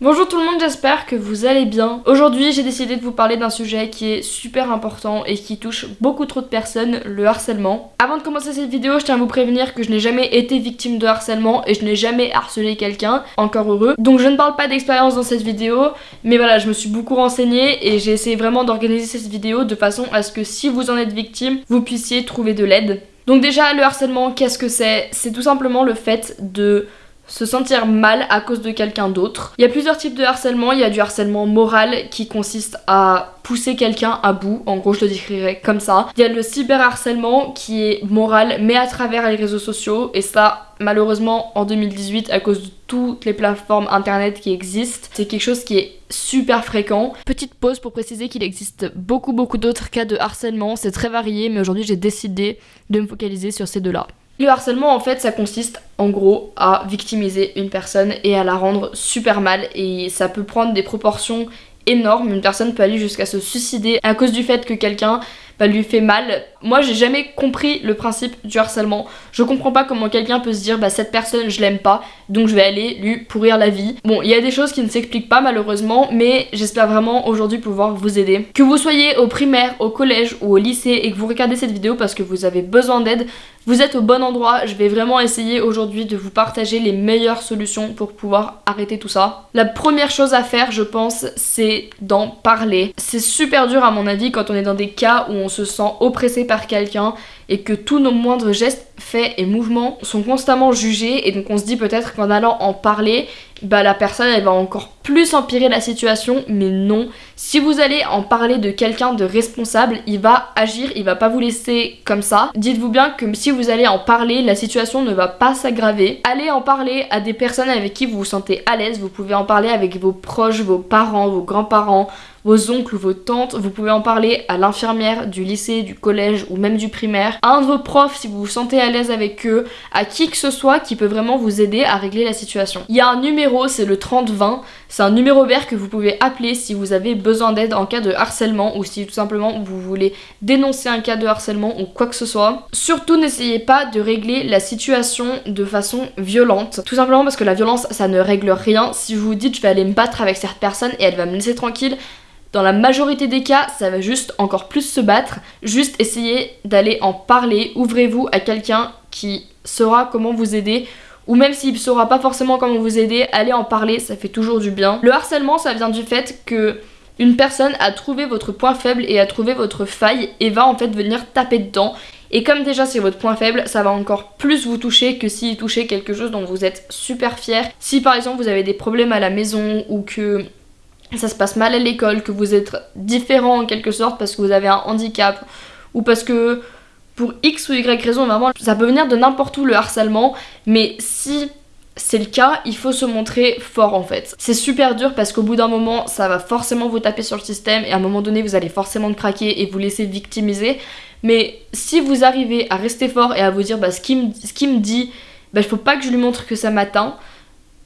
Bonjour tout le monde, j'espère que vous allez bien. Aujourd'hui j'ai décidé de vous parler d'un sujet qui est super important et qui touche beaucoup trop de personnes, le harcèlement. Avant de commencer cette vidéo, je tiens à vous prévenir que je n'ai jamais été victime de harcèlement et je n'ai jamais harcelé quelqu'un, encore heureux. Donc je ne parle pas d'expérience dans cette vidéo, mais voilà, je me suis beaucoup renseignée et j'ai essayé vraiment d'organiser cette vidéo de façon à ce que si vous en êtes victime, vous puissiez trouver de l'aide. Donc déjà, le harcèlement, qu'est-ce que c'est? C'est tout simplement le fait de se sentir mal à cause de quelqu'un d'autre. Il y a plusieurs types de harcèlement. Il y a du harcèlement moral qui consiste à pousser quelqu'un à bout. En gros, je le décrirais comme ça. Il y a le cyberharcèlement qui est moral mais à travers les réseaux sociaux. Et ça, malheureusement, en 2018, à cause de toutes les plateformes internet qui existent, c'est quelque chose qui est super fréquent. Petite pause pour préciser qu'il existe beaucoup beaucoup d'autres cas de harcèlement. C'est très varié, mais aujourd'hui j'ai décidé de me focaliser sur ces deux-là. Le harcèlement en fait ça consiste en gros à victimiser une personne et à la rendre super mal et ça peut prendre des proportions énormes. Une personne peut aller jusqu'à se suicider à cause du fait que quelqu'un bah, lui fait mal. Moi j'ai jamais compris le principe du harcèlement. Je comprends pas comment quelqu'un peut se dire bah cette personne je l'aime pas donc je vais aller lui pourrir la vie. Bon il y a des choses qui ne s'expliquent pas malheureusement mais j'espère vraiment aujourd'hui pouvoir vous aider. Que vous soyez au primaire, au collège ou au lycée et que vous regardez cette vidéo parce que vous avez besoin d'aide, vous êtes au bon endroit. Je vais vraiment essayer aujourd'hui de vous partager les meilleures solutions pour pouvoir arrêter tout ça. La première chose à faire je pense c'est d'en parler. C'est super dur à mon avis quand on est dans des cas où on se sent oppressé par quelqu'un et que tous nos moindres gestes, faits et mouvements sont constamment jugés et donc on se dit peut-être qu'en allant en parler, bah la personne elle va encore plus empirer la situation mais non. Si vous allez en parler de quelqu'un de responsable, il va agir, il va pas vous laisser comme ça. Dites-vous bien que si vous allez en parler, la situation ne va pas s'aggraver. Allez en parler à des personnes avec qui vous vous sentez à l'aise, vous pouvez en parler avec vos proches, vos parents, vos grands-parents, vos oncles ou vos tantes, vous pouvez en parler à l'infirmière du lycée, du collège ou même du primaire, à un de vos profs si vous vous sentez à avec eux, à qui que ce soit qui peut vraiment vous aider à régler la situation. Il y a un numéro, c'est le 3020, c'est un numéro vert que vous pouvez appeler si vous avez besoin d'aide en cas de harcèlement ou si tout simplement vous voulez dénoncer un cas de harcèlement ou quoi que ce soit. Surtout n'essayez pas de régler la situation de façon violente, tout simplement parce que la violence ça ne règle rien. Si vous vous dites je vais aller me battre avec cette personne et elle va me laisser tranquille, dans la majorité des cas, ça va juste encore plus se battre. Juste essayez d'aller en parler. Ouvrez-vous à quelqu'un qui saura comment vous aider. Ou même s'il ne saura pas forcément comment vous aider, allez en parler, ça fait toujours du bien. Le harcèlement, ça vient du fait que une personne a trouvé votre point faible et a trouvé votre faille et va en fait venir taper dedans. Et comme déjà c'est votre point faible, ça va encore plus vous toucher que s'il touchait quelque chose dont vous êtes super fier. Si par exemple vous avez des problèmes à la maison ou que ça se passe mal à l'école, que vous êtes différent en quelque sorte parce que vous avez un handicap ou parce que pour X ou Y raison, vraiment, ça peut venir de n'importe où le harcèlement, mais si c'est le cas, il faut se montrer fort en fait. C'est super dur parce qu'au bout d'un moment, ça va forcément vous taper sur le système et à un moment donné, vous allez forcément craquer et vous laisser victimiser. Mais si vous arrivez à rester fort et à vous dire, bah, ce qu'il me, me, dit, bah, il faut pas que je lui montre que ça m'atteint,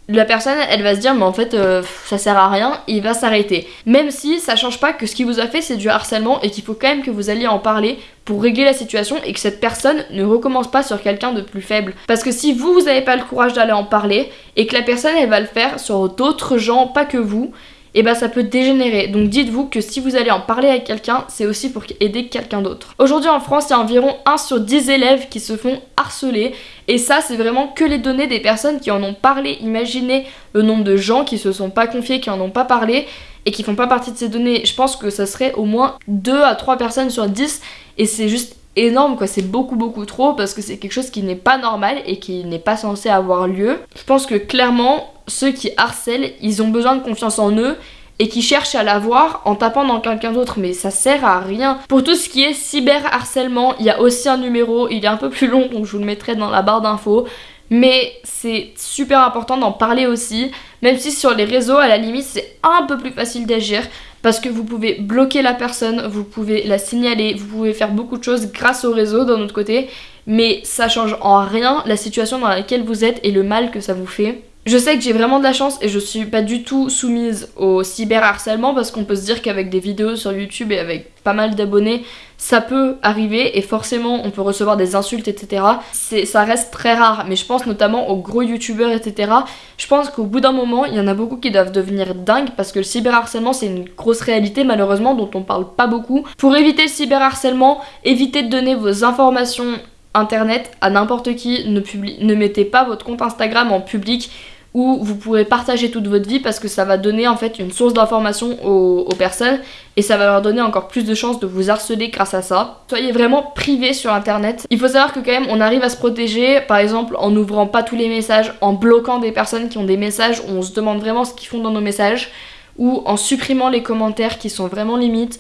la personne elle va se dire mais en fait euh, ça sert à rien il va s'arrêter. Même si ça change pas que ce qu'il vous a fait c'est du harcèlement et qu'il faut quand même que vous alliez en parler pour régler la situation et que cette personne ne recommence pas sur quelqu'un de plus faible. Parce que si vous vous avez pas le courage d'aller en parler et que la personne elle va le faire sur d'autres gens pas que vous et eh bah ben, ça peut dégénérer. Donc dites-vous que si vous allez en parler avec quelqu'un, c'est aussi pour aider quelqu'un d'autre. Aujourd'hui en France, il y a environ 1 sur 10 élèves qui se font harceler. Et ça, c'est vraiment que les données des personnes qui en ont parlé. Imaginez le nombre de gens qui se sont pas confiés, qui en ont pas parlé et qui font pas partie de ces données. Je pense que ça serait au moins 2 à 3 personnes sur 10 et c'est juste énorme quoi, c'est beaucoup beaucoup trop parce que c'est quelque chose qui n'est pas normal et qui n'est pas censé avoir lieu. Je pense que clairement ceux qui harcèlent, ils ont besoin de confiance en eux et qui cherchent à l'avoir en tapant dans quelqu'un d'autre mais ça sert à rien. Pour tout ce qui est cyberharcèlement, il y a aussi un numéro, il est un peu plus long donc je vous le mettrai dans la barre d'infos. Mais c'est super important d'en parler aussi, même si sur les réseaux à la limite c'est un peu plus facile d'agir parce que vous pouvez bloquer la personne, vous pouvez la signaler, vous pouvez faire beaucoup de choses grâce au réseau d'un autre côté, mais ça change en rien la situation dans laquelle vous êtes et le mal que ça vous fait. Je sais que j'ai vraiment de la chance et je suis pas du tout soumise au cyberharcèlement parce qu'on peut se dire qu'avec des vidéos sur YouTube et avec pas mal d'abonnés, ça peut arriver et forcément on peut recevoir des insultes, etc. Ça reste très rare, mais je pense notamment aux gros youtubeurs, etc. Je pense qu'au bout d'un moment, il y en a beaucoup qui doivent devenir dingues parce que le cyberharcèlement c'est une grosse réalité malheureusement dont on parle pas beaucoup. Pour éviter le cyberharcèlement, évitez de donner vos informations internet à n'importe qui, ne, mettez pas votre compte Instagram en public où vous pourrez partager toute votre vie parce que ça va donner en fait une source d'information aux, personnes et ça va leur donner encore plus de chances de vous harceler grâce à ça. Soyez vraiment privé sur internet. Il faut savoir que quand même on arrive à se protéger par exemple en n'ouvrant pas tous les messages, en bloquant des personnes qui ont des messages où on se demande vraiment ce qu'ils font dans nos messages ou en supprimant les commentaires qui sont vraiment limites.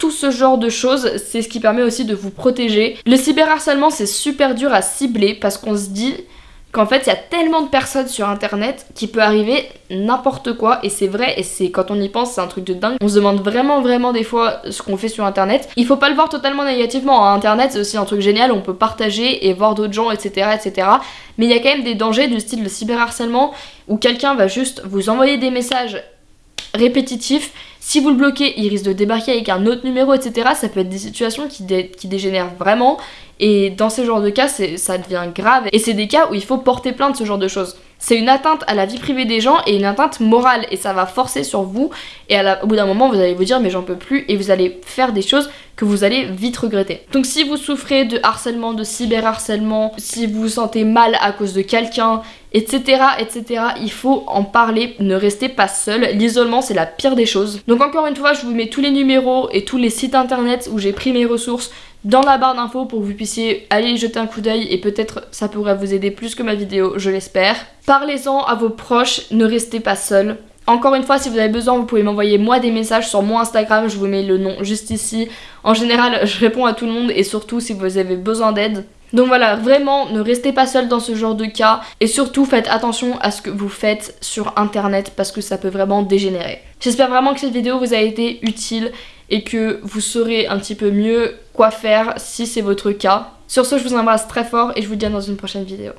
Tout ce genre de choses, c'est ce qui permet aussi de vous protéger. Le cyberharcèlement, c'est super dur à cibler parce qu'on se dit qu'en fait il y a tellement de personnes sur internet qui peut arriver n'importe quoi et c'est vrai et c'est quand on y pense c'est un truc de dingue on se demande vraiment vraiment des fois ce qu'on fait sur internet il faut pas le voir totalement négativement hein. internet c'est aussi un truc génial on peut partager et voir d'autres gens etc etc mais il y a quand même des dangers du style le cyberharcèlement où quelqu'un va juste vous envoyer des messages répétitifs si vous le bloquez, il risque de débarquer avec un autre numéro, etc. Ça peut être des situations qui, dégénèrent vraiment. Et dans ce genre de cas, ça devient grave. Et c'est des cas où il faut porter plainte, ce genre de choses. C'est une atteinte à la vie privée des gens et une atteinte morale. Et ça va forcer sur vous. Et au bout d'un moment, vous allez vous dire, mais j'en peux plus. Et vous allez faire des choses que vous allez vite regretter. Donc si vous souffrez de harcèlement, de cyberharcèlement, si vous vous sentez mal à cause de quelqu'un, etc., etc., il faut en parler, ne restez pas seul. L'isolement, c'est la pire des choses. Donc encore une fois, je vous mets tous les numéros et tous les sites internet où j'ai pris mes ressources dans la barre d'infos pour que vous puissiez aller jeter un coup d'œil et peut-être ça pourrait vous aider plus que ma vidéo, je l'espère. Parlez-en à vos proches, ne restez pas seul. Encore une fois, si vous avez besoin, vous pouvez m'envoyer moi des messages sur mon Instagram, je vous mets le nom juste ici. En général, je réponds à tout le monde et surtout si vous avez besoin d'aide. Donc voilà, vraiment, ne restez pas seul dans ce genre de cas et surtout faites attention à ce que vous faites sur internet parce que ça peut vraiment dégénérer. J'espère vraiment que cette vidéo vous a été utile et que vous saurez un petit peu mieux quoi faire si c'est votre cas. Sur ce, je vous embrasse très fort et je vous dis à dans une prochaine vidéo.